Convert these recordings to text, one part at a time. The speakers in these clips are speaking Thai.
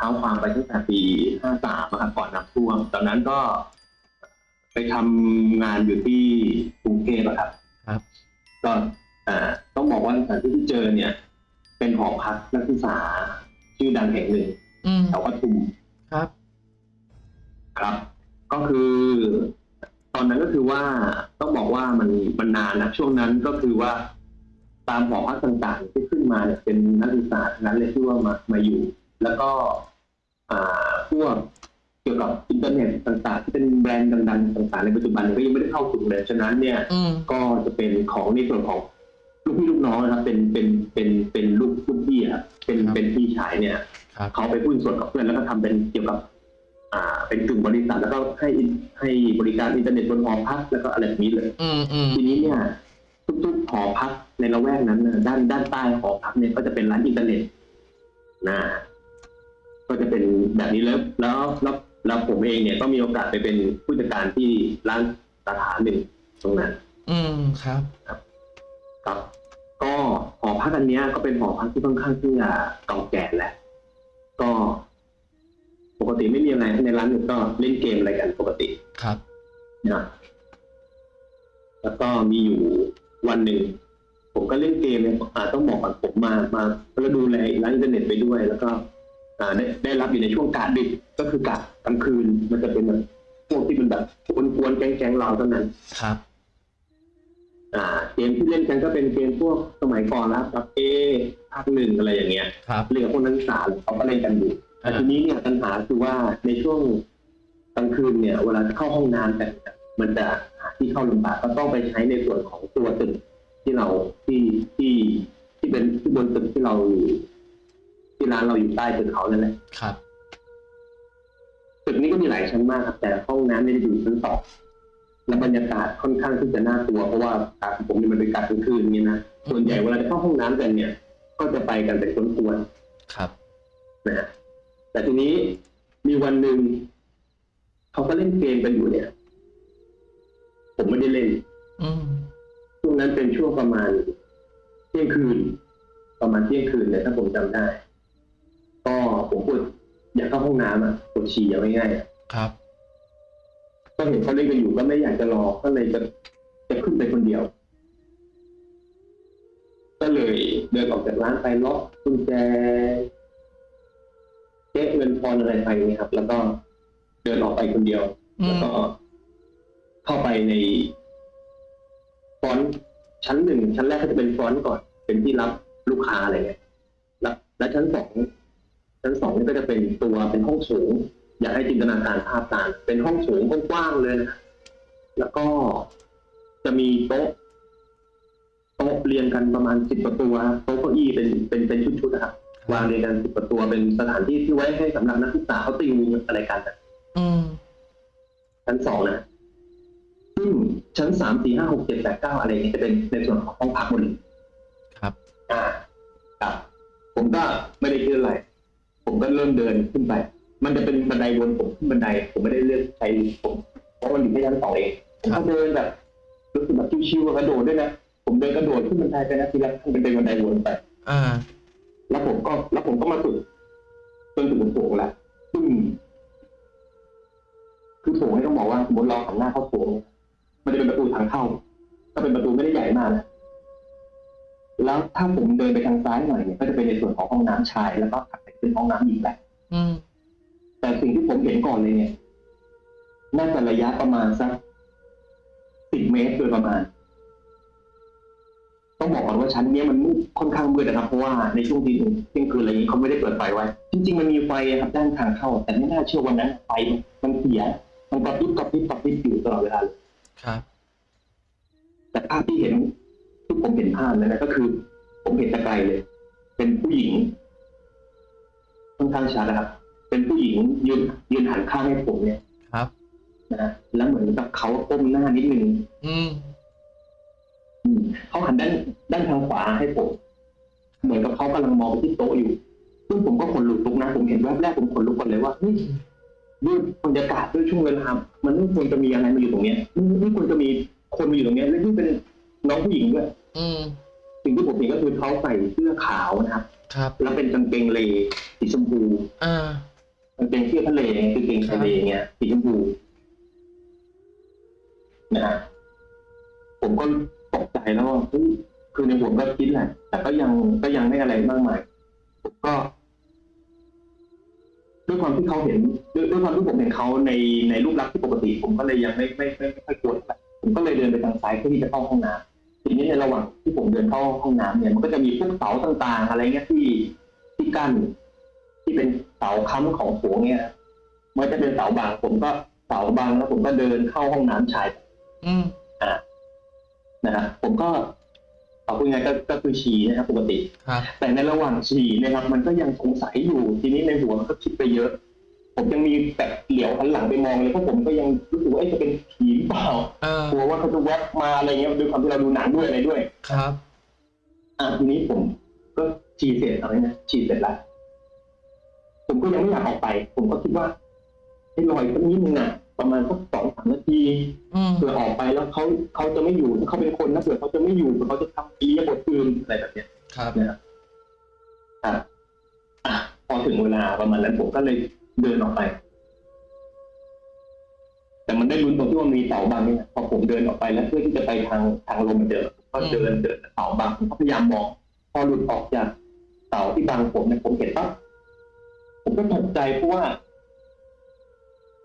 ท้าความไปตั้งแต่ปีห้าสามครับก่อนน้ำท่วมตอนนั้นก็ ไปทำงานอยู่ที่กรุงเทพอะครับ ครับ ก็อ่าต้องบอกว่าสถานที่ที่เจอเนี่ย เป็นหอพักนักศึกษาชื่อดังแห่งหนึ่งอืมแถวปทุมครับ ครับ ก็คือ ตอนนั้นก็คือว่าต้องบอกว่ามันมันนานนะช่วงนั้นก็คือว่าตามหอพักต่างๆที่ขึ้นมาเนี่ยเป็นนักศึกษาทั้งนั้นเลยที่ว่ามามาอยู่ แล้วก็อ่า พวกเกี่ยวกับอินเทอร์เน็ตต่างๆ ที่เป็นแบรนด์ดังๆต่างๆ ในปัจจุบันเนี่ยก็ยังไม่ได้เข้าถึงเลยฉะนั้นเนี่ยอืมก็จะเป็นของในส่วนของลูกพี่ลูกน้องนะครับเป็นเป็นเป็นเป็นลูกลูกพี่อะเป็นครับเป็นพี่ชายเนี่ยครับเขาไปหุ้นส่วนกับเพื่อนแล้วก็ทำเป็นเกี่ยวกับ อ่า เป็นกึ่งบริษัทแล้วก็ให้ให้บริการอินเทอร์เน็ตบนหอพักแล้วก็อะไรแบบนี้เลยอืมอืมทีนี้เนี่ยทุกๆหอพักในละแวกนั้นนะด้านด้านใต้หอพักเนี่ยก็จะเป็นร้านอินเทอร์เน็ตนะ ก็จะเป็นแบบนี้แล้วแล้วแล้วแล้วผมเองเนี่ยก็มีโอกาสไปเป็นผู้จัดการที่ร้านสาขาหนึ่งตรงนั้น อืมครับครับก็หอพักอันเนี้ยก็เป็นหอพักที่ค่อนข้างที่จะเก่าแก่แหละ ก็ปกติไม่มีอะไรในร้านก็เล่นเกมอะไรกันปกติครับนะแล้วก็มีอยู่วันหนึ่งผมก็เล่นเกมเนี่ยอ่าต้องบอกก่อนผมมามาแล้วดูแลร้านอินเทอร์เน็ตไปด้วย แล้วก็อ่า ได้ได้รับอยู่ในช่วงกะดึกก็คือกะกลางคืน มันจะเป็นแบบพวกที่เป็นแบบกวนๆแก๊งๆเราเท่านั้นครับ อ่า เกมที่เล่นกันก็เป็นเกมพวกสมัยก่อนแล้วครับเอภาคหนึ่งอะไรอย่างเงี้ยครับเรื่องพวกนักศึกษาเขาก็เล่นกันอยู่แต่อ่าทีนี้เนี่ยปัญหาคือว่าในช่วงกลางคืนเนี่ย เวลาจะเข้าห้องน้ำกันเนี่ยมันจะหาที่เข้าลำบากก็ต้องไปใช้ในส่วนของตัวตึกที่เราที่ที่ที่เป็นที่บนตึกที่เราอยู่ ที่ร้านเราอยู่ใต้ตึกเขานั่นแหละครับตึกนี้ก็มีหลายชั้นมากครับ แต่ห้องน้ำไม่ได้อยู่ชั้นสองและบรรยากาศค่อนข้างที่จะน่ากลัวเพราะว่าอากาศของผมเนี่ยมันเป็นอากาศกลางคืนอย่างนี้นะส่วนใหญ่เวลาจะเข้าห้องน้ำกันเนี่ย ก็จะไปกันเป็นกวนๆครับนะฮะแต่ทีนี้มีวันหนึ่งเขาก็เล่นเกมกันอยู่เนี่ย ผมไม่ได้เล่นอืมช่วงนั้นเป็นช่วงประมาณเที่ยงคืน ประมาณเที่ยงคืนเนี่ยถ้าผมจำได้ ก็ผมปวดอยากเข้าห้องน้ำอะปวดฉี่เอาง่ายๆอะครับ ก็เห็นเขาเล่นกันอยู่ก็ไม่อยากจะรอก็เลยจะจะขึ้นไปคนเดียว ก็เลยเดินออกจากร้านไปล็อกกุญแจเช็คเงินทอนอะไรไปเนี่ยครับ แล้วก็เดินออกไปคนเดียว อืแล้วม ก็ เข้าไปในฟอนต์ชั้นหนึ่งชั้นแรกก็จะเป็นฟอนต์ก่อน เป็นที่รับลูกค้าอะไรเงี้ยแล้วและชั้นสอง ชั้นสองนี่ก็จะเป็นตัวเป็นห้องสูง อยากให้จินตนาการภาพตามเป็นห้องสูงกว้างๆเลยนะแล้วก็จะมีโต๊ะโต๊ะเรียงกันประมาณสิบประตัวโต๊ะเก้าอี้เป็นเป็นเป็นชุดๆนะครับวางเรียงกันสิบประตัวเป็นสถานที่ที่ไว้ให้สำหรับนักศึกษาเขาติวอะไรกันอะอืมชั้นสองนะซึ่งชั้นสามสี่ห้าหกเจ็ดแปดเก้าอะไรเนี่ยจะเป็นในส่วนของห้องพักหมดเลยครับ อ่าครับ ผมก็ไม่ได้คิดอะไร ผมก็เริ่มเดินขึ้นไป มันจะเป็นบันไดวนผมขึ้นบันได ผมไม่ได้เลือกใช้ผมเพราะมันอยู่แค่ชั้นสองเองผมครัก็บเดินแบบรู้สึกแบบชิวๆกระโดดด้วยนะผมเดินกระโดดขึ้นบันไดไปนะทีละมันเป็นบันไดวนไปอ่าแล้วผมก็แล้วผมก็มาสุดจนถึงโถงแล้วซึ่งคือโถงนี่ต้องบอกว่าสมมติเราหันหน้าเข้าโถงมันจะเป็นประตูทางเข้าก็เป็นประตูไม่ได้ใหญ่มากนะแล้วถ้าผมเดินไปทางซ้ายหน่อยเนี่ยก็จะเป็นในส่วนของห้องน้ำชายแล้วก็ถัดไป เป็นห้องน้ำหญิงแหละอืมแต่สิ่งที่ผมเห็นก่อนเลยเนี่ยน่าจะระยะประมาณสักสิบเมตรโดยประมาณ ต้องบอกก่อนว่าชั้นเนี้ยมันมืดค่อนข้างมืดนะครับ เพราะว่าในช่วงที่เที่ยงคืนอะไรอย่างนี้เขาไม่ได้เปิดไฟไว้ จริง ๆ มันมีไฟอะครับด้านทางเข้า แต่ไม่น่าเชื่อวันนั้นไฟมันเสีย มันกระพริบกระพริบกระพริบอยู่ตลอดเวลาเลยครับแต่ภาพที่เห็นที่ผมเห็นภาพนั้นนะก็คือ ผมเห็นแตะไกลเลย เป็นผู้หญิง ค่อนข้างชัดนะครับ เป็นผู้หญิงยืนยืนหันข้างให้ผมเนี่ยครับนะแล้วเหมือนกับเขาก้มหน้านิดนึงอืมอืมเขาหันด้านด้านทางขวาให้ผมเหมือนกับเขากำลังมองไปที่โต๊ะอยู่ซึ่งผมก็ขนลุกลุกนะผมเห็นแวบแรกผมขนลุกก่อนเลยว่าเฮ้ยด้วยบรรยากาศด้วยช่วงเวลา มันไม่ควรจะมีอะไรมาอยู่ตรงเนี้ยไม่ไม่ควรจะมีคนมาอยู่ตรงเนี้ย และยิ่งเป็นน้องผู้หญิงด้วยอืม สิ่งที่ผมเห็นก็คือเขาใส่เสื้อขาวนะครับ ครับ แล้วเป็นกางเกงเลสีชมพูอ่ากางเกงเสื้อทะเลกางเกงทะเลเงี้ยสีชมพูนะฮะผมก็ตกใจแล้วว่าเฮ้ยคือในหัวก็คิดแหละ แต่ก็ยังก็ยังไม่อะไรมากมายผมก็ด้วยความที่เขาเห็นด้วยด้วยความที่ผมเห็นเขาในในรูปลักษณ์ที่ปกติ ผมก็เลยยังไม่ไม่ไม่ไม่ค่อยกลัวเท่าไหร่ผมก็เลยเดินไปทางซ้ายเพื่อที่จะเข้าห้องน้ำ ทีนี้ในระหว่างที่ผมเดินเข้าห้องน้ำเนี่ยมันก็จะมีพวกเสาต่างๆ อะไรเงี้ยที่ที่กั้นที่เป็นเสาค้ำของโถงเนี่ยมันจะเป็นเสาบางผมก็เสาบางแล้วผมก็เดินเข้าห้องน้ำชาย อืมนะฮะผมก็เอาพูดง่ายๆก็ก็คือฉี่นะครับปกติครับแต่ในระหว่างฉี่เนะครับ มันก็ยังสงสัยอยู่ทีนี้ในหัวมันก็คิดไปเยอะ ผมยังมีแบบเหลียวหันหลังไปมองเลยเพราะผมก็ยังรู้สึกว่าเอ๊ะจะเป็นผีหรือเปล่าเออกลัวว่าเขาจะแวบมาอะไรเงี้ยด้วยความที่เราดูหนังด้วยอะไรด้วย ครับ อะทีนี้ผม ก็ฉี่เสร็จเอาไว้นะฉี่เสร็จแล้วผมก็ยังไม่อยากออกไป ผมก็คิดว่าให้รออีกสักนิดนึงอะประมาณสักสองสามนาทีอืมเผื่อออกไปแล้วเขาเขาจะไม่อยู่ถ้าเขาเป็นคนนะเผื่อเขาจะไม่อยู่เผื่อเขาจะทำอียาบทอื่นอะไรแบบเนี้ยครับนะครับอะอะพอถึงเวลาประมาณนั้นผมก็เลย เดินออกไป แต่มันได้ลุ้นตรงที่ว่ามีเสาบังนี่นะพอผมเดินออกไปแล้วเพื่อที่จะไปทางทางลงเหมือนเดิมก็เดินเดินเสาบังผมก็พยายามมอง พอหลุดออกจากเสาที่บังผมเนี่ยผมเห็นปั๊บผมก็ตกใจเพราะว่า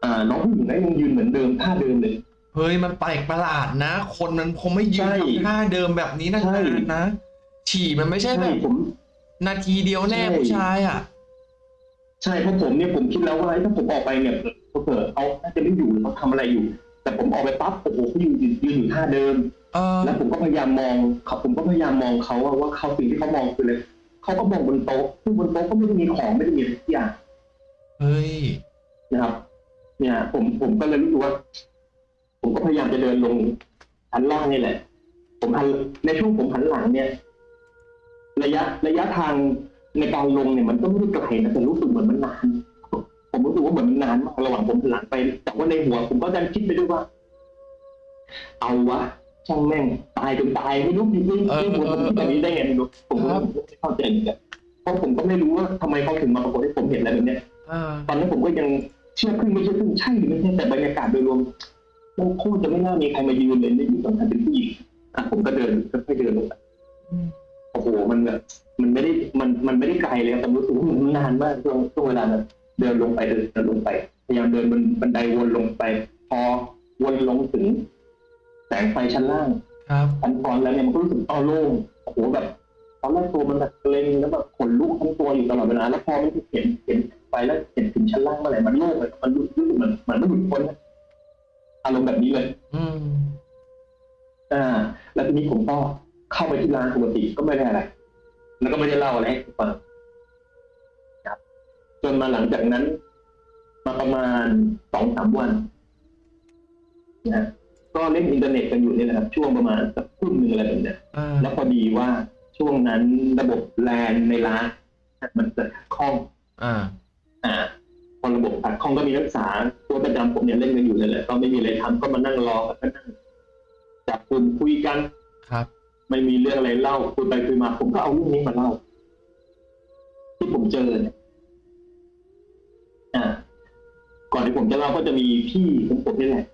อ่า น้องผู้หญิงนั้นยังยืนเหมือนเดิมท่าเดิมเลยเฮ้ยมันแปลกประหลาดนะ คนมันคงไม่ยืนใช่ทำท่าเดิมแบบนี้นาใช่นๆนะฉี่มันไม่ใช่แบใช่บผมนาทีเดียวแน่ใช่ผู้ชายอะ ใช่เพราะผมเนี่ยผมคิดแล้วว่าถ้าผมออกไปเนี่ยเผื่อเขาน่าจะไม่อยู่เขาทำอะไรอยู่ แต่ผมออกไปปั๊บโอ้โหเขายืนยืนอยู่ท่าเดิมเออแล้วผมก็พยายามมองเขาผมก็พยายามมองเขาว่าว่าเขาสิ่งที่เขามองคืออะไรเขาก็มองบนโต๊ะซึ่งบนโต๊ะก็ไม่ได้มีของไม่ได้มีอะไรทุกอย่างเฮ้ยนะครับ เนี่ย ผมผมก็เลยรู้สึกว่า ผมก็พยายามจะเดินลงชั้นล่างนี่แหละ ผมหันในช่วงผมหันหลังเนี่ย ระยะระยะทาง ในการลงเนี่ยมันก็ไม่ได้ไกลนะแต่รู้สึกเหมือนมันนาน ผมรู้สึกว่าเหมือนมันนานมากระหว่างผมหันหลังไป แต่ว่าในหัวผมก็ดันคิดไปด้วยว่า เอาวะช่างแม่งตายจนตายไม่รู้จริงๆเออที่ผมคิดแบบนี้ได้ไงไม่รู้ผมก็ครับไม่เข้าใจเหมือนกันเพราะผมก็ไม่รู้ว่าทำไมเขาถึงมาปรากฏให้ผมเห็นอะไรแบบเนี้ยอ่าตอนนั้นผมก็ยังเชื่อครึ่งไม่เชื่อครึ่งใช่หรือไม่ใช่แต่บรรยากาศโดยรวมมันโคตรจะไม่น่ามีใครมายืนเลยในยุคสำคัญเป็นผู้หญิงอะผมก็เดินค่อยๆเดินลงไปอืมโอ้โหมันแบบมัน ไม่ได้มันมันไม่ได้ไกลเลยครับแต่รู้สึกว่ามันนานมากช่วงช่วงเวลานั้นเดินลงไปเดินเดินลงไป พยายามเดินบนบันไดวนลงไป พอวนลงถึง แสงไฟชั้นล่างครับชั้นตอนแล้วเนี่ยมันก็รู้สึกอ้อโล่งโอ้โหแบบตอนแรกตัวมันแบบเกร็งแล้วแบบขนลุกทั้งตัวอยู่ตลอดเวลาแล้วพอมันเห็นเห็นไฟแล้วเห็นถึงชั้นล่างเมื่อไหร่มันโล่งเลยมันรู้รู้สึกเหมือนเหมือนมันหลุดพ้นอะอารมณ์แบบนี้เลย อืมอ่า แล้วทีนี้ผมก็เข้าไปที่ร้านปกติก็ไม่ได้อะไร แล้วก็ไม่ได้เล่าอะไรให้ฟังครับ จนมาหลังจากนั้น มาประมาณสองสามวันนะก็เล่นอินเทอร์เน็ตกันอยู่นี่แหละครับช่วงประมาณสักทุ่มหนึ่งอะไรแบบเนี้ยอ่าแล้วพอดีว่าช่วงนั้นระบบแลนในร้านมันเกิดขัดข้องอ่า อ่าพอระบบขัดข้องก็มีนักศึกษาตัวประจำผมเนี่ยเล่นกันอยู่เลยแหละก็ไม่มีอะไรทำก็มานั่งรอกันก็นั่งจับกลุ่มคุยกันครับ ไม่มีเรื่องอะไรเล่าคุยไปคุยมา ผมก็เอาเรื่องนี้มาเล่า ที่ผมเจอเนี่ยอ่าก่อนที่ผมจะเล่าก็จะมีพี่ของผมนี่แหละ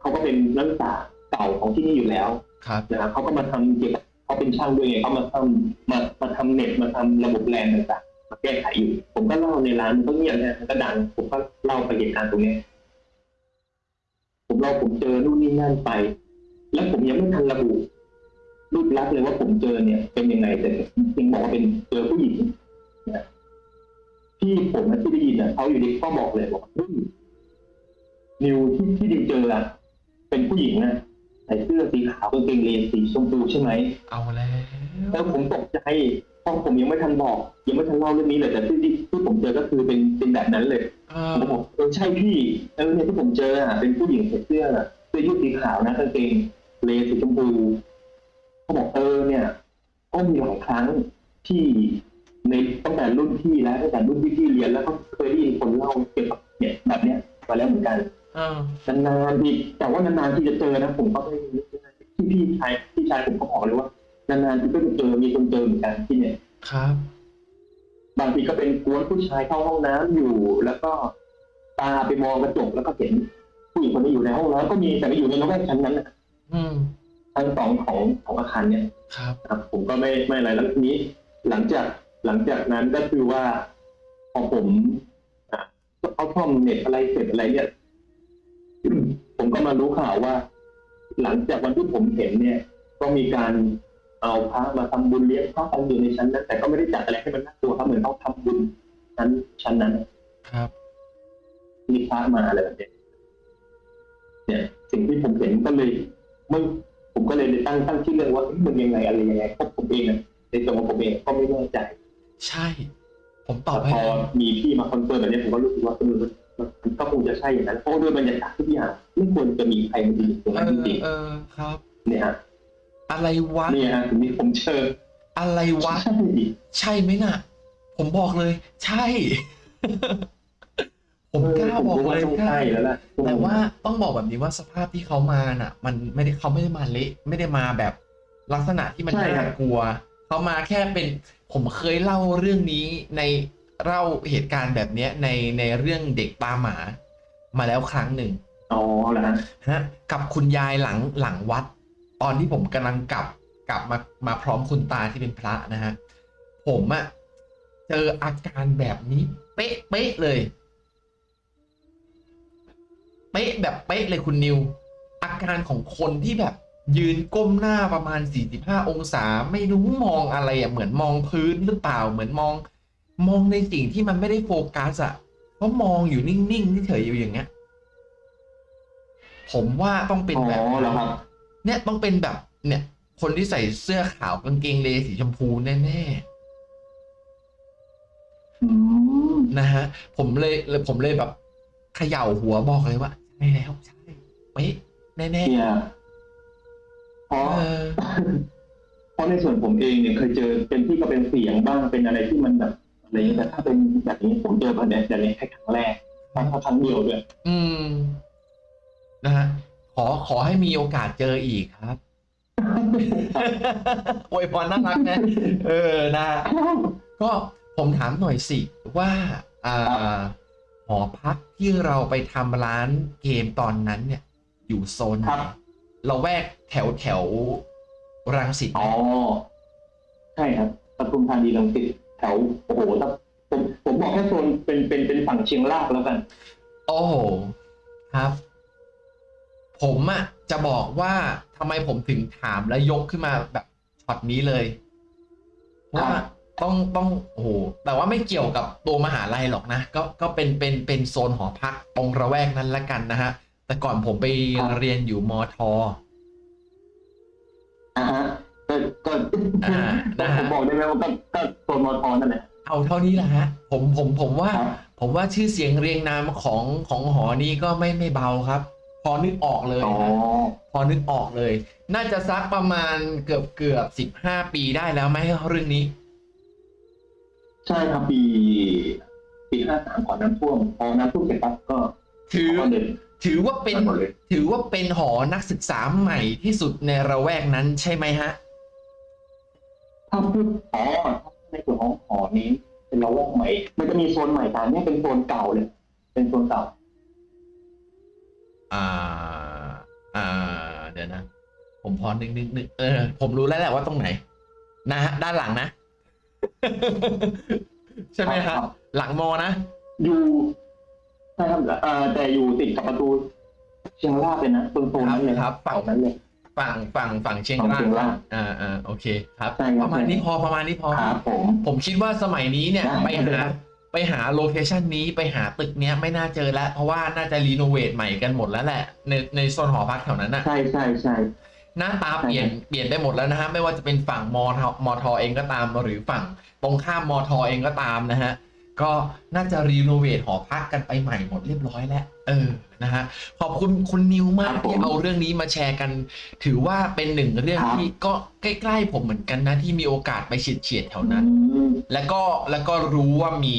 เขาก็เป็นนักศึกษาเก่าของที่นี่อยู่แล้วครับนะครับเขาก็มาทำเกี่ยวกับเขาเป็นช่างด้วยไงเขามาทำมามาทำเน็ตมาทำระบบแลนต่างๆมาแก้ไขอยู่ผมก็เล่าในร้านมันก็เงียบนะมันก็ดังผมก็เล่าไปเหตุการณ์ตรงเนี้ยผมเล่าผมเจอนู่นนี่นั่นไป แล้วผมยังไม่ทันระบุ รูปลักษณ์เลยว่าผมเจอเนี่ย เป็นยังไงแต่จริงบอกว่าเป็นเจอผู้หญิงนะที่ผมนะที่ได้ยินนะเขาอยู่ดีก็บอกเลยบอกว่าเฮ้ยนิวที่ที่ดิวเจออะเป็นผู้หญิงนะใส่เสื้อสีขาวกางเกงเลนสีชมพูใช่ไหมเอาแล้วแล้วผมตกใจเพราะผมยังไม่ทันบอก ยังไม่ทันเล่าเรื่องนี้เลยแต่ที่ที่ที่ผมเจอก็คือเป็นเป็นแบบนั้นเลยอ่าผมบอกเออใช่พี่เออเนี่ยที่ผมเจออะเป็นผู้หญิงใส่เสื้อเสื้อยืดสีขาวนะกางเกงเลสีชมพู เขาบอกเออเนี่ยก็มีหลายครั้งที่ในตั้งแต่รุ่นพี่แล้วตั้งแต่รุ่นพี่ที่เรียนแล้วก็เคยได้ยินคนเล่าเกี่ยวกับเนี่ยแบบเนี้ยมาแล้วเหมือนกันอ่านานๆทีแต่ว่านานๆที่จะเจอนะผมก็ไม่รู้ที่พี่ชายพี่ชายผมก็บอกเลยว่านานๆที่ก็จะเจอมีคนเจอเหมือนกันที่เนี่ยครับ บางทีก็เป็นกวนผู้ชายเข้าห้องน้ำอยู่ แล้วก็ตาไปมองกระจกแล้วก็เห็นผู้หญิงคนนี้อยู่ในห้องนอนก็มีแต่ไม่อยู่ในระแวกชั้นนั้นนะอืม ชั้นสองของของอาคารเนี่ยครับครับ ผมก็ไม่ไม่อะไรแล้วทีนี้ หลังจากหลังจากนั้นก็คือว่าพอผมอะเขาท่อมเน็ตอะไรเสร็จอะไรเนี่ยผมก็มารู้ข่าวว่า หลังจากวันที่ผมเห็นเนี่ย ก็มีการเอาพระมาทำบุญเลี้ยงพระกันอยู่ในชั้นนั้น แต่ก็ไม่ได้จัดอะไรให้มันน่ากลัวครับเหมือนเขาทำบุญชั้นชั้นนั้น ครับ มีพระมาอะไรแบบเนี้ยเนี่ย สิ่งที่ผมเห็นก็เลยมึงผม ก็เลยได้ตั้งตั้งชื่อเรื่องว่าเอ๊ะมันยังไงอะไรยังไงเพราะผมเองอะในตัวของผมเองก็ไม่แน่ใจ ใช่ ผมตอบให้พอเลยมีพี่มาคอนเฟิร์มแบบนี้ผมก็รู้สึกว่าเออมันมันก็คงจะใช่อย่างนั้นเพราะว่าด้วยบรรยากาศทุกอย่างไม่ควรจะมีใครมายืนตรงเอนั้นจอริงเออครับๆเนี่ยฮะอะไรวะเนี่ยฮะถึงนี้ผมเชิญอะไรวะใช่ใช่ไหมน่ะ ผมบอกเลย ใช่ ผมกล้าบอกผมว่าเลยต้องกล้าใช่แล้วล่ะแต่ว่าต้องบอกแบบนี้ว่าสภาพที่เขามาน่ะ มันไม่ได้เขาไม่ได้มาเละไม่ได้มาแบบลักษณะที่มันใช่ครับน่ากลัว เขามาแค่เป็นผมเคยเล่าเรื่องนี้ในเล่าเหตุการณ์แบบเนี้ยในในเรื่องเด็กตาหมา มาแล้วครั้งหนึ่งอ๋อแล้วฮะฮะกับคุณยายหลังหลังวัด ตอนที่ผมกำลังกลับกลับมามาพร้อมคุณตาที่เป็นพระนะฮะผมอะเจออาการแบบนี้ เป๊ะเป๊ะเลย เป๊ะแบบเป๊ะเลยคุณนิว อาการของคนที่แบบ ยืนก้มหน้าประมาณ 45 องศา ไม่รู้มองอะไรอะเหมือนมองพื้นหรือเปล่าเหมือนมอง มองในสิ่งที่มันไม่ได้โฟกัสอะเพราะมองอยู่นิ่งๆเฉยๆอยู่อย่างเงี้ยผมว่าต้องเป็นอ๋อแบบนั้นแล้วครับเนี่ยต้องเป็นแบบ เนี่ย คนที่ใส่เสื้อขาวกางเกงเลสีชมพูแน่อืมๆนะฮะ ผมเลยเลยผมเลยแบบ เขย่าหัวบอกเลยว่าใช่แล้วใช่เป๊ะแน่เนี่ยเพๆราะเออเพราะในส่วนผมเองเนี่ยเคยเจอเป็นที่ก็เป็นเสียงบ้างเป็นอะไรที่มันแบบอะไรอย่างเงี้ยแต่ถ้าเป็นแบบนี้ผมเจอแบบนี้แต่ในแค่ครั้งแรกครั้งครั้งเดียวด้วยอืมนะฮะขอขอให้มีโอกาสเจออีกครับอวยพรน่ารักนะเออนะ ก็ผมถามหน่อยสิว่าอ่าห อพักที่เราไปทำร้านเกมตอนนั้นเนี่ย อยู่โซนไหครันบเราแวกแถวแถวรังสิตไหมอ๋อใช่ครับปทุมธานีลังสิตแถวโอ้โหถ้าผมผมบอกแค่โซนเป็นเป็นเป็นฝั่งเชียงรากแล้วกัน โอ้โหครับ ผมอะจะบอกว่าทำไมผมถึงถามและยกขึ้นมาแบบช็อตนี้เลยเพราะว่าครับ ต้องต้องโอ้โหแต่ว่าไม่เกี่ยวกับตัวมหาลัยหรอกนะ ก็ก็เป็นเป็นเป็นโซนหอพักตรงระแวกนั้นละกันนะฮะ แต่ก่อนผมไปเรียนอยู่มอทออ่าฮะก็ก็อ่านะฮะผมบอกได้ไหมว่าก็ก็โซนมอทอนั่นแหละเอาเท่านี้แหละฮะ ผมผมผมว่าครับผมว่าชื่อเสียงเรียงนามของของหอนี้ก็ไม่ไม่เบาครับ พอนึกออกเลยอ๋อฮะพอนึกออกเลย น่าจะสักประมาณเกือบเกือบสิบห้าปีได้แล้วไหมเรื่องนี้ ใช่ครับปีปีห้าสามก่อนน้ำท่วมพอน้ำท่วมเสร็จปั๊บก็ถือ ก็เดินถือว่าเป็น หมดเลย ถือว่าเป็นหอนักศึกษาใหม่ที่สุดในระแวกนั้นใช่ไหมฮะ ถ้าพูดอ๋อในส่วนของหอนี้เป็นเราวกใหม่ มันจะมีโซนใหม่แต่อันเนี้ยเป็นโซนเก่าเลย เป็นโซนเก่า อ่า อ่า เดี๋ยวนะ ผมพอนึกนึกนึกเออ ผมรู้แล้วแหละว่าตรงไหน นะฮะ ด้านหลังนะ ใช่ไหมครัฮะบ หลังมอนะอยู่ใช่ครับเอ่อแต่อยู่ติดกับประตูเชียงรากเลยนะโซนโซนนั้นเลยครับฝั่งนั้นเลย ฝั่งฝั่งฝั่งเชียงฝั่งรากเชียงรากอ่าอ่าโอเคครับใช่ครับ ประมาณนี้พอประมาณนี้พอ ครับผม ผมคิดว่าสมัยนี้เนี่ยได้ไปได้หาครับ ไปหา location นี้ไปหาตึกเนี้ยไม่น่าเจอแล้ว เพราะว่าน่าจะ renovate ใหม่กันหมดแล้วแหละ ในในโซนหอพักแถวนั้นน่ะใช่ใช่ใช่ หน้าตาเปลี่ยนใช่เปลี่ยนไปหมดแล้วนะฮะไม่ว่าจะเป็นฝั่งมอทมอทอเองก็ตามหรือฝั่งตรงข้ามมอทอเองก็ตามนะฮะก็น่าจะ renovate หอพักกันไปใหม่หมดเรียบร้อยแล้วเออนะฮะขอบคุณคุณนิวมากที่เอาเรื่องนี้มาแชร์กัน ถือว่าเป็นหนึ่งเรื่องที่ก็ใกล้ๆผมเหมือนกันนะที่มีโอกาสไปเฉียดๆแถวนั้นอืมแล้วก็แล้วก็รู้ว่ามี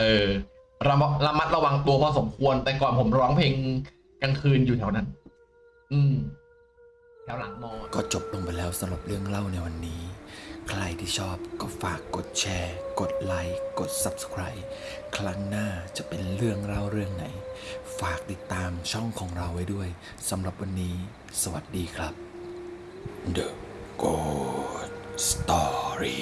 เออระมัดระมัดระวังตัวพอสมควร แต่ก่อนผมร้องเพลงกลางคืนอยู่แถวนั้น อืม ถวหลังมอก็จบลงไปแล้วสำหรับเรื่องเล่าในวันนี้ ใครที่ชอบก็ฝากกดแชร์ กดไลค์ กด Subscribe ครั้งหน้าจะเป็นเรื่องเล่าเรื่องไหน ฝากติดตามช่องของเราไว้ด้วยสำหรับวันนี้ สวัสดีครับ The Good Story